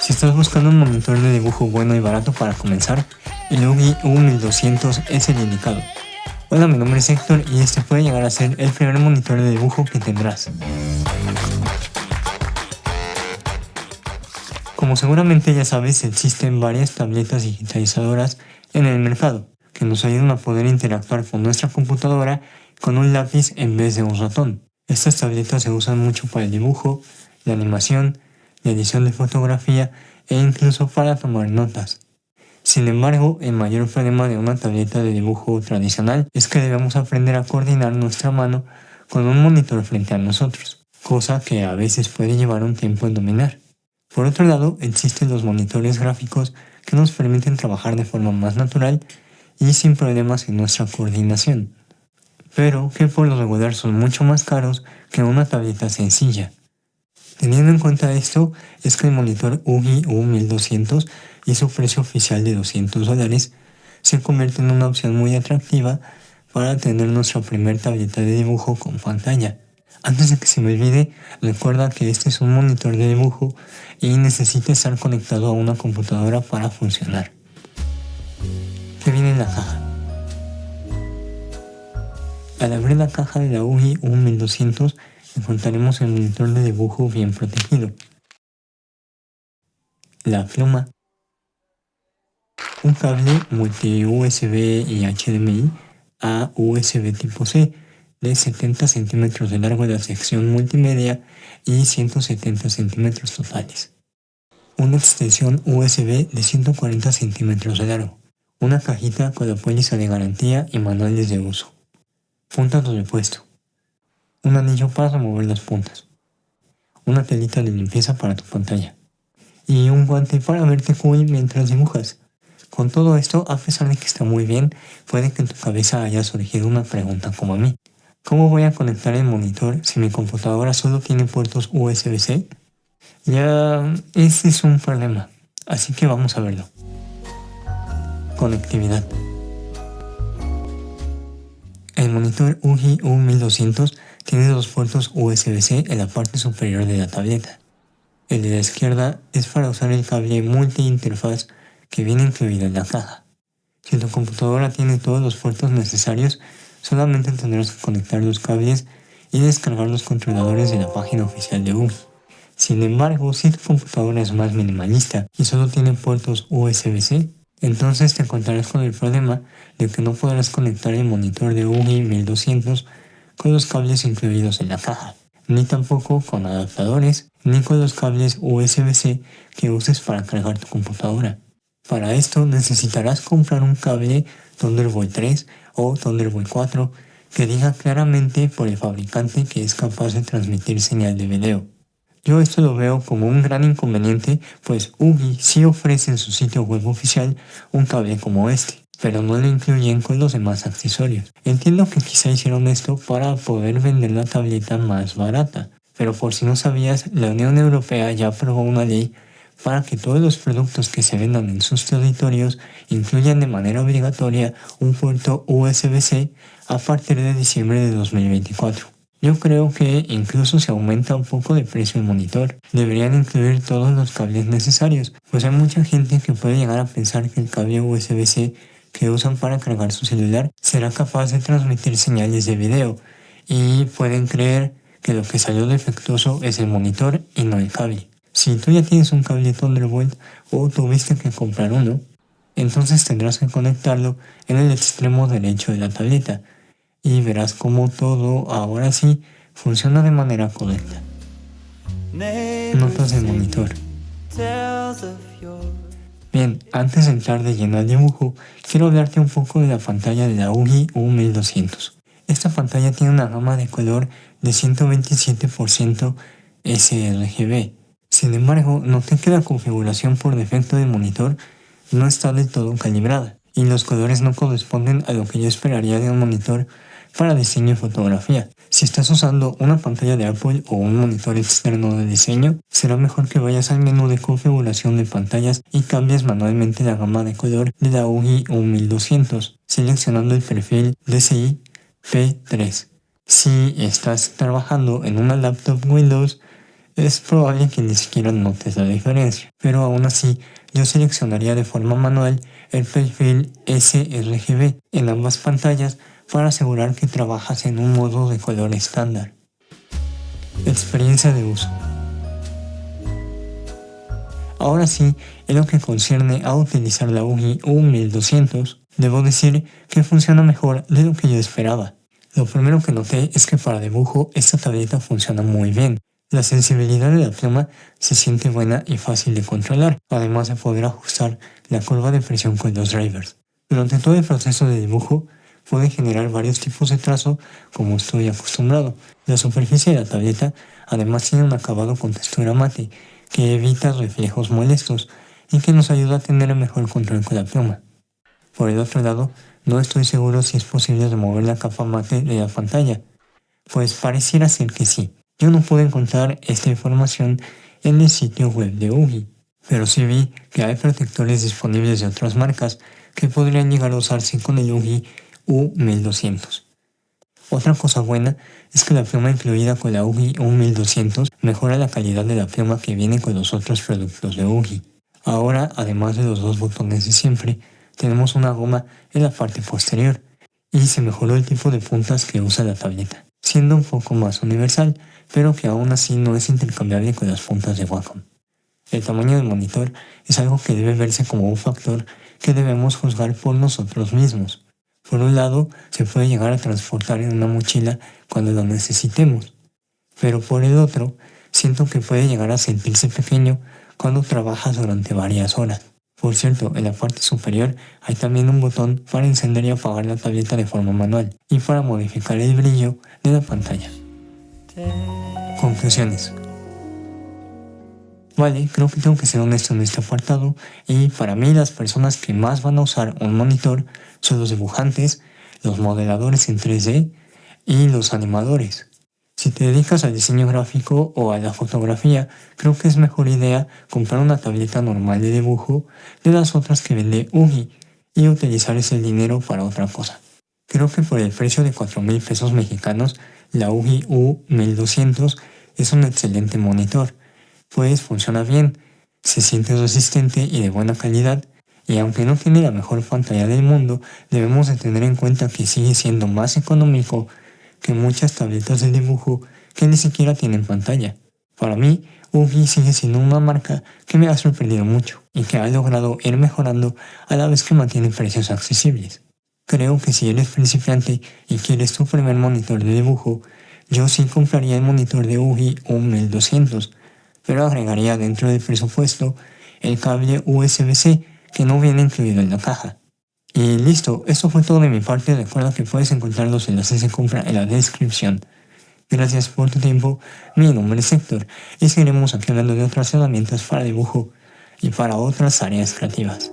Si estás buscando un monitor de dibujo bueno y barato para comenzar, el UGI U1200 es el indicado. Hola, mi nombre es Héctor y este puede llegar a ser el primer monitor de dibujo que tendrás. Como seguramente ya sabes, existen varias tabletas digitalizadoras en el mercado que nos ayudan a poder interactuar con nuestra computadora con un lápiz en vez de un ratón. Estas tabletas se usan mucho para el dibujo, la animación, la edición de fotografía e incluso para tomar notas. Sin embargo, el mayor problema de una tableta de dibujo tradicional es que debemos aprender a coordinar nuestra mano con un monitor frente a nosotros, cosa que a veces puede llevar un tiempo en dominar. Por otro lado, existen los monitores gráficos que nos permiten trabajar de forma más natural y sin problemas en nuestra coordinación, pero que por lo regular son mucho más caros que una tableta sencilla. Teniendo en cuenta esto, es que el monitor UGI U1200 y su precio oficial de 200 dólares se convierte en una opción muy atractiva para tener nuestra primera tableta de dibujo con pantalla. Antes de que se me olvide, recuerda que este es un monitor de dibujo y necesita estar conectado a una computadora para funcionar. ¿Qué viene en la caja? Al abrir la caja de la UGI U1200 encontraremos el monitor de dibujo bien protegido, la pluma, un cable multi USB y HDMI a USB tipo C de 70 centímetros de largo de la sección multimedia y 170 centímetros totales. Una extensión USB de 140 centímetros de largo. Una cajita con la póliza de garantía y manuales de uso. Puntas de repuesto un anillo para remover las puntas, una telita de limpieza para tu pantalla y un guante para verte cool mientras dibujas. Con todo esto, a pesar de que está muy bien, puede que en tu cabeza haya surgido una pregunta como a mí. ¿Cómo voy a conectar el monitor si mi computadora solo tiene puertos USB-C? Ya, ese es un problema, así que vamos a verlo. Conectividad. El monitor UGI U1200 tiene dos puertos USB-C en la parte superior de la tableta. El de la izquierda es para usar el cable multi-interfaz que viene incluido en la caja. Si tu computadora tiene todos los puertos necesarios, solamente tendrás que conectar los cables y descargar los controladores de la página oficial de UGI. Sin embargo, si tu computadora es más minimalista y solo tiene puertos USB-C, entonces te encontrarás con el problema de que no podrás conectar el monitor de UGI 1200 con los cables incluidos en la caja, ni tampoco con adaptadores, ni con los cables USB-C que uses para cargar tu computadora. Para esto necesitarás comprar un cable Thunderbolt 3 o Thunderbolt 4 que diga claramente por el fabricante que es capaz de transmitir señal de video. Yo esto lo veo como un gran inconveniente, pues UBI sí ofrece en su sitio web oficial un cable como este pero no lo incluyen con los demás accesorios. Entiendo que quizá hicieron esto para poder vender la tableta más barata, pero por si no sabías, la Unión Europea ya aprobó una ley para que todos los productos que se vendan en sus territorios incluyan de manera obligatoria un puerto USB-C a partir de diciembre de 2024. Yo creo que incluso si aumenta un poco de precio el monitor, deberían incluir todos los cables necesarios, pues hay mucha gente que puede llegar a pensar que el cable USB-C que usan para cargar su celular será capaz de transmitir señales de video y pueden creer que lo que salió defectuoso es el monitor y no el cable. Si tú ya tienes un cable Thunderbolt o tuviste que comprar uno, entonces tendrás que conectarlo en el extremo derecho de la tableta y verás cómo todo ahora sí funciona de manera correcta. Notas del monitor. Bien, antes de entrar de lleno al dibujo, quiero hablarte un poco de la pantalla de la UGI U1200. Esta pantalla tiene una gama de color de 127% sRGB. Sin embargo, noté que la configuración por defecto del monitor no está del todo calibrada y los colores no corresponden a lo que yo esperaría de un monitor para diseño y fotografía. Si estás usando una pantalla de Apple o un monitor externo de diseño, será mejor que vayas al menú de configuración de pantallas y cambies manualmente la gama de color de la UGI 1200, seleccionando el perfil DCI P3. Si estás trabajando en una laptop Windows, es probable que ni siquiera notes la diferencia, pero aún así yo seleccionaría de forma manual el perfil sRGB en ambas pantallas para asegurar que trabajas en un modo de color estándar. Experiencia de uso Ahora sí, en lo que concierne a utilizar la UGI U1200, debo decir que funciona mejor de lo que yo esperaba. Lo primero que noté es que para dibujo esta tableta funciona muy bien. La sensibilidad de la pluma se siente buena y fácil de controlar, además de poder ajustar la curva de presión con los drivers. Durante todo el proceso de dibujo puede generar varios tipos de trazo como estoy acostumbrado. La superficie de la tableta además tiene un acabado con textura mate que evita reflejos molestos y que nos ayuda a tener mejor control con la pluma. Por el otro lado, no estoy seguro si es posible remover la capa mate de la pantalla, pues pareciera ser que sí. Yo no pude encontrar esta información en el sitio web de UGI, pero sí vi que hay protectores disponibles de otras marcas que podrían llegar a usarse con el UGI U1200. Otra cosa buena es que la pluma incluida con la UGI U1200 mejora la calidad de la pluma que viene con los otros productos de UGI. Ahora, además de los dos botones de siempre, tenemos una goma en la parte posterior y se mejoró el tipo de puntas que usa la tableta, siendo un poco más universal, pero que aún así no es intercambiable con las puntas de Wacom. El tamaño del monitor es algo que debe verse como un factor que debemos juzgar por nosotros mismos. Por un lado, se puede llegar a transportar en una mochila cuando lo necesitemos, pero por el otro, siento que puede llegar a sentirse pequeño cuando trabajas durante varias horas. Por cierto, en la parte superior hay también un botón para encender y apagar la tableta de forma manual y para modificar el brillo de la pantalla. Conclusiones. Vale, creo que tengo que ser honesto en este apartado y para mí las personas que más van a usar un monitor son los dibujantes, los modeladores en 3D y los animadores. Si te dedicas al diseño gráfico o a la fotografía, creo que es mejor idea comprar una tableta normal de dibujo de las otras que vende UGI y utilizar ese dinero para otra cosa. Creo que por el precio de 4 mil pesos mexicanos, la UGI U1200 es un excelente monitor, pues funciona bien, se siente resistente y de buena calidad y aunque no tiene la mejor pantalla del mundo, debemos de tener en cuenta que sigue siendo más económico que muchas tabletas de dibujo que ni siquiera tienen pantalla. Para mí, UGI sigue siendo una marca que me ha sorprendido mucho y que ha logrado ir mejorando a la vez que mantiene precios accesibles. Creo que si eres principiante y quieres tu primer monitor de dibujo, yo sí compraría el monitor de UGI un 1200, pero agregaría dentro del presupuesto el cable USB-C que no viene incluido en la caja. Y listo, eso fue todo de mi parte, recuerda que puedes encontrar los enlaces de compra en la descripción. Gracias por tu tiempo, mi nombre es Héctor y seguiremos aquí hablando de otras herramientas para dibujo y para otras áreas creativas.